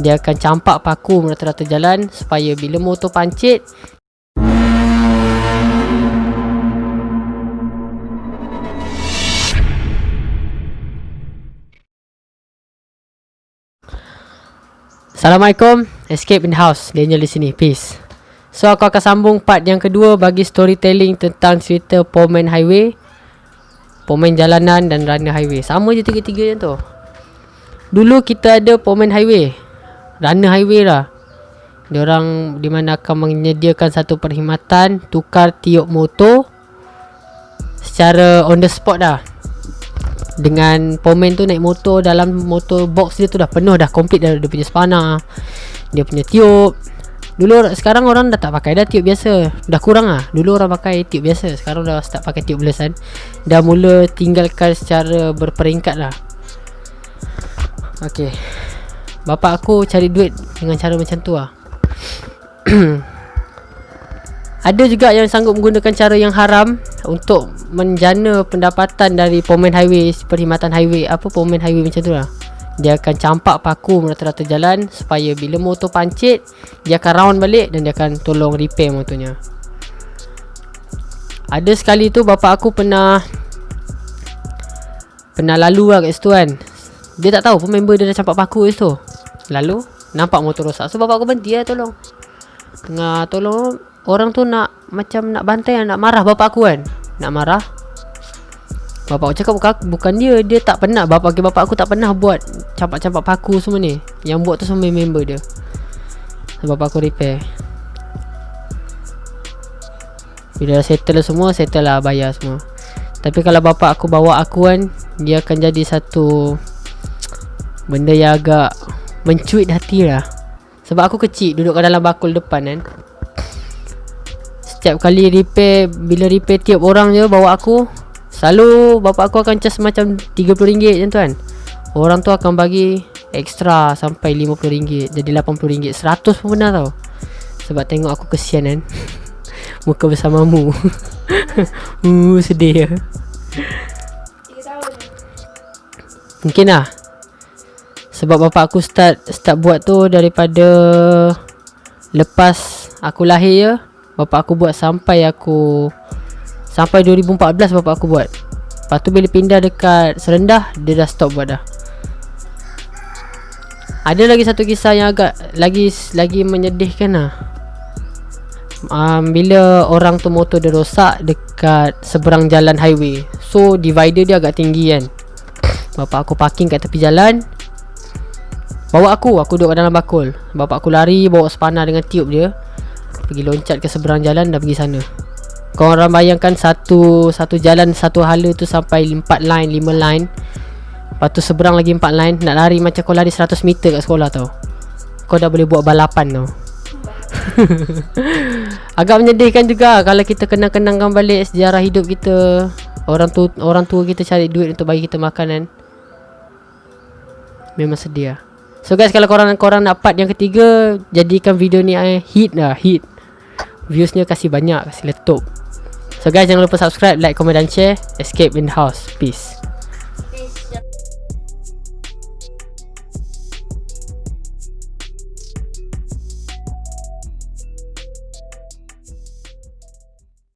Dia akan campak paku merata-rata jalan Supaya bila motor pancit Assalamualaikum. Escape in the house. Daniel di sini. Peace. So aku akan sambung part yang kedua Bagi storytelling tentang cerita Pomen Highway Pomen jalanan dan runner highway. Sama je tiga-tiga yang tu. Dulu kita ada Pomen Highway Runner highway lah. Diorang di mana akan menyediakan satu perkhidmatan Tukar tiup motor Secara on the spot dah. Dengan pomen tu naik motor dalam motor box dia tu dah penuh dah complete dah dia punya spana dia punya tiup. Dulu sekarang orang dah tak pakai dah tiup biasa. Dah kurang ah dulu orang pakai tiup biasa sekarang dah start pakai tiup belasan. Dah mula tinggalkan secara berperingkat lah. Okay Bapak aku cari duit dengan cara macam tu lah Ada juga yang sanggup menggunakan cara yang haram Untuk menjana pendapatan dari Pomen Highway Perkhidmatan Highway Apa Pomen Highway macam tu lah. Dia akan campak paku merata-rata jalan Supaya bila motor pancit Dia akan round balik dan dia akan tolong repair motornya. Ada sekali tu bapa aku pernah Pernah lalu lah kat situ kan Dia tak tahu pun member dia dah campak paku kat situ Lalu nampak motor rosak. So bapa aku berhenti lah tolong. Tengah tolong Orang tu nak Macam nak bantai Nak marah bapa aku kan. Nak marah. Bapak aku cakap bukan, bukan dia Dia tak pernah. Bapak, bapak aku tak pernah buat Campak-campak paku semua ni. Yang buat tu semua member dia. Bapak aku repair. Bila dah settle semua Settle lah bayar semua. Tapi kalau bapak aku bawa aku kan Dia akan jadi satu Benda yang agak Mencuit hati lah. Sebab aku kecil Duduk kat dalam bakul depan kan. Setiap kali repair Bila repair tiap orang je Bawa aku Selalu Bapak aku akan cas macam RM30 macam tu kan. Orang tu akan bagi Extra Sampai RM50 Jadi RM80 RM100 pun pernah tau. Sebab tengok aku kesian kan. Muka bersamamu. Uh sedih ya. Mungkin lah Sebab bapak aku start Start buat tu daripada Lepas Aku lahir je Bapak aku buat sampai aku Sampai 2014 bapak aku buat. Lepas tu bila pindah dekat Serendah Dia dah stop buat dah. Ada lagi satu kisah yang agak Lagi lagi menyedihkan lah. Um, Bila orang tu motor dia rosak Dekat seberang jalan highway. So divider dia agak tinggi kan. Bapak aku parking kat tepi jalan Bawa aku, aku duduk dalam bakul. Bapak aku lari bawa spana dengan tiup dia. Pergi loncat ke seberang jalan dah pergi sana. Kau orang bayangkan satu Satu jalan satu hala tu sampai 4 line 5 line. Lepas tu seberang lagi 4 line Nak lari macam kau lari 100 meter kat sekolah tau. Kau dah boleh buat balapan tau. Agak menyedihkan juga Kalau kita kenang-kenangkan balik Sejarah hidup kita. Orang tu orang tua kita cari duit Untuk bagi kita makanan. Memang sedih lah So guys kalau korang korang nak part yang ketiga Jadikan video ni eh, hit lah hit. Viewsnya kasih banyak Kasih letup. So guys jangan lupa subscribe Like, comment dan share. Escape in the house. Peace